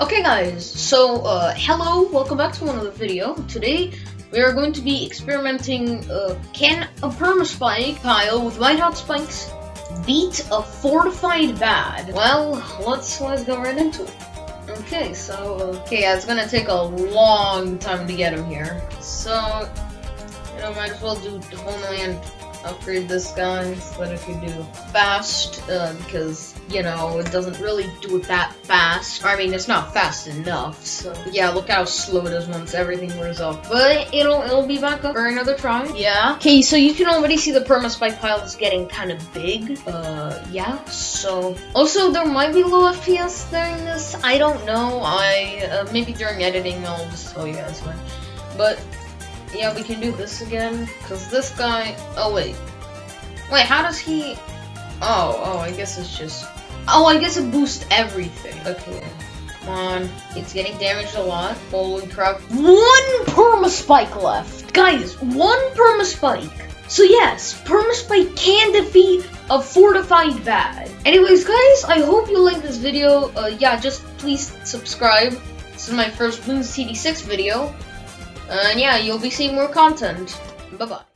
Okay guys, so uh, hello, welcome back to another video. Today we are going to be experimenting uh, can a permaspike pile with white hot spikes beat a fortified BAD? Well, let's let's go right into it. Okay, so okay, it's gonna take a long time to get him here. So you know, might as well do the homeland upgrade this guy so that I can do fast, uh, because, you know, it doesn't really do it that fast. I mean, it's not fast enough, so yeah, look how slow it is once everything wears off. But it'll it'll be back up for another try. Yeah. Okay, so you can already see the perma spike pile is getting kind of big. Uh, yeah. So also there might be low FPS during this. I don't know. I uh, maybe during editing I'll just tell you guys when. But yeah, we can do this again. Because this guy... Oh, wait. Wait, how does he... Oh, oh, I guess it's just... Oh, I guess it boosts everything. Okay. Come on. It's getting damaged a lot. Holy crap. One perma-spike left. Guys, one perma-spike. So yes, perma-spike can defeat a fortified BAD. Anyways, guys, I hope you like this video. Uh, yeah, just please subscribe. This is my first Bloons TD6 video. And yeah, you'll be seeing more content. Bye-bye.